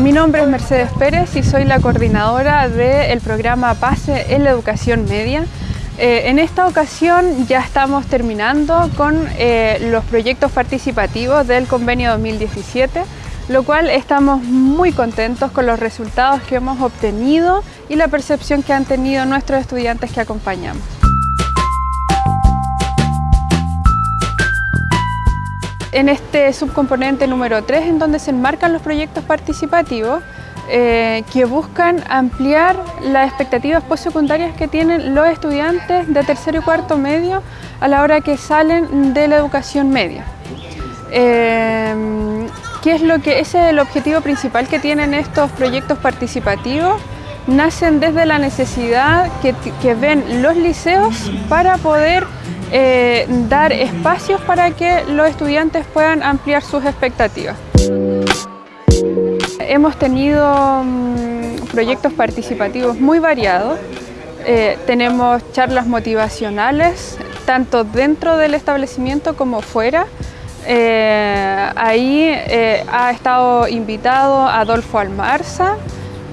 Mi nombre es Mercedes Pérez y soy la coordinadora del programa PASE en la educación media. Eh, en esta ocasión ya estamos terminando con eh, los proyectos participativos del convenio 2017, lo cual estamos muy contentos con los resultados que hemos obtenido y la percepción que han tenido nuestros estudiantes que acompañamos. En este subcomponente número 3 en donde se enmarcan los proyectos participativos eh, que buscan ampliar las expectativas postsecundarias que tienen los estudiantes de tercero y cuarto medio a la hora que salen de la educación media. Eh, ¿qué es lo que, es el objetivo principal que tienen estos proyectos participativos nacen desde la necesidad que, ven los liceos para poder eh, dar espacios para que los estudiantes puedan ampliar sus expectativas. Hemos tenido mm, proyectos participativos muy variados. Eh, tenemos charlas motivacionales, tanto dentro del establecimiento como fuera. Eh, ahí ha estado invitado Adolfo Almarza,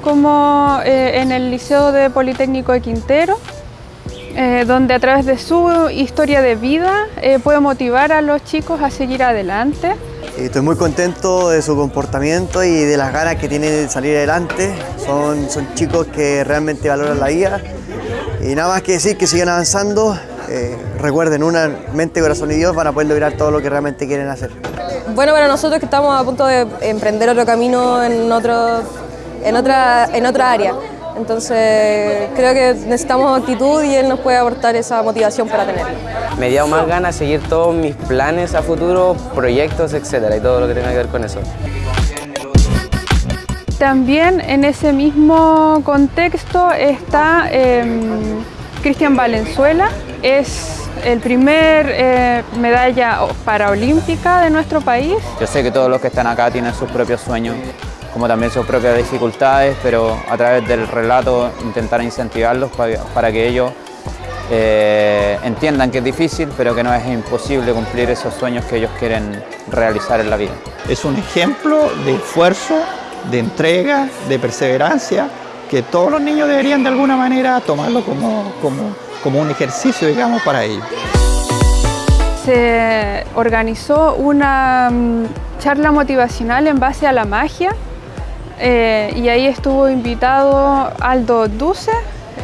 como en el Liceo de Politécnico de Quintero, eh, donde a través de su historia de vida eh, puede motivar a los chicos a seguir adelante. Estoy muy contento de su comportamiento y de las ganas que tiene de salir adelante. Son, son chicos que realmente valoran la vida. Y nada más que decir que sigan avanzando. Eh, recuerden, una mente, corazón y Dios van a poder lograr todo lo que realmente quieren hacer. Bueno, para nosotros que estamos a punto de emprender otro camino en, otro, en, otra, en otra área. Entonces creo que necesitamos actitud y él nos puede aportar esa motivación para tenerlo. Me dio más ganas de seguir todos mis planes a futuro, proyectos, etcétera, y todo lo que tenga que ver con eso. También en ese mismo contexto está em, Cristian Valenzuela, es el primer eh, medalla paraolímpica de nuestro país. Yo sé que todos los que están acá tienen sus propios sueños como también sus propias dificultades, pero a través del relato intentar incentivarlos para, que ellos eh, entiendan que es difícil, pero que no es imposible cumplir esos sueños que ellos quieren realizar en la vida. Es un ejemplo de esfuerzo, de entrega, de perseverancia, que todos los niños deberían de alguna manera tomarlo como, como, como un ejercicio, digamos, para ellos. Se organizó una mm, charla motivacional en base a la magia eh, y ahí estuvo invitado Aldo Duce,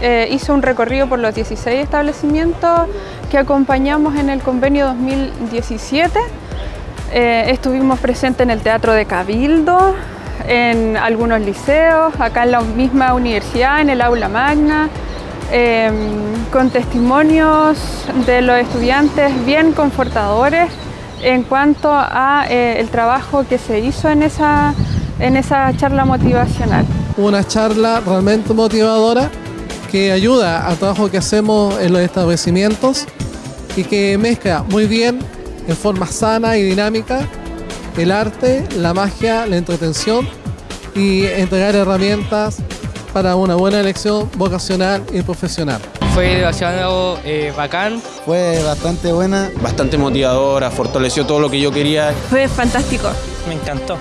eh, hizo un recorrido por los 16 establecimientos que acompañamos en el convenio 2017. Eh, estuvimos presentes en el Teatro de Cabildo, en algunos liceos, acá en la misma universidad, en el aula magna, con testimonios de los estudiantes bien confortadores en cuanto a el trabajo que se hizo en esa en esa charla motivacional. Una charla realmente motivadora que ayuda al trabajo que hacemos en los establecimientos y que mezcla muy bien, en forma sana y dinámica, el arte, la magia, la entretención y entregar herramientas para una buena elección vocacional y profesional. Fue demasiado eh, bacán. Fue bastante buena. Bastante motivadora, fortaleció todo lo que yo quería. Fue fantástico. Me encantó.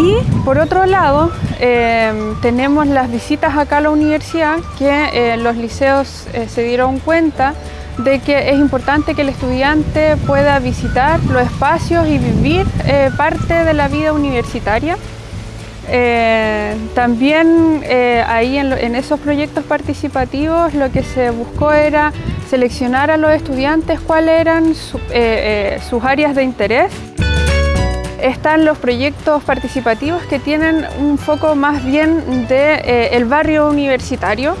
Y por otro lado, em, tenemos las visitas acá a la universidad que eh, los liceos eh, se dieron cuenta de que es importante que el estudiante pueda visitar los espacios y vivir eh, parte de la vida universitaria. también ahí en, esos proyectos participativos lo que se buscó era seleccionar a los estudiantes cuáles eran sus áreas de interés están los proyectos participativos que tienen un foco más bien del de, eh, barrio universitario,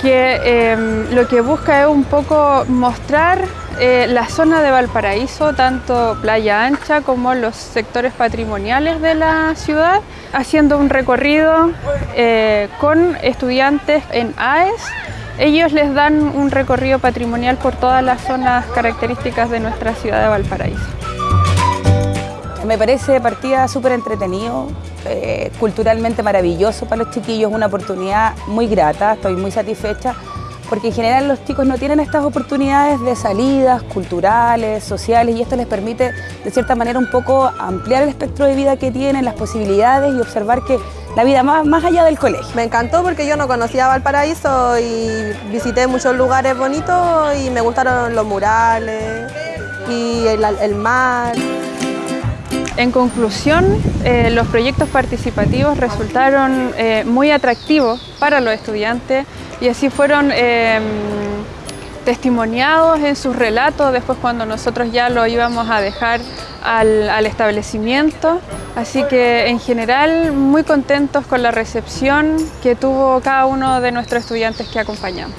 que em, lo que busca es un poco mostrar eh, la zona de Valparaíso, tanto Playa Ancha como los sectores patrimoniales de la ciudad, haciendo un recorrido eh, con estudiantes en AES. Ellos les dan un recorrido patrimonial por todas las zonas características de nuestra ciudad de Valparaíso. Me parece partida súper entretenido, culturalmente maravilloso para los chiquillos, una oportunidad muy grata, estoy muy satisfecha porque en general los chicos no tienen estas oportunidades de salidas culturales, sociales, y esto les permite de cierta manera un poco ampliar el espectro de vida que tienen, las posibilidades y observar que la vida más, más allá del colegio. Me encantó porque yo no conocía Valparaíso y visité muchos lugares bonitos y me gustaron los murales y el mar. En conclusión, eh, los proyectos participativos resultaron eh, muy atractivos para los estudiantes y así fueron eh, testimoniados en sus relatos después cuando nosotros ya lo íbamos a dejar al, al establecimiento. Así que en general muy contentos con la recepción que tuvo cada uno de nuestros estudiantes que acompañamos.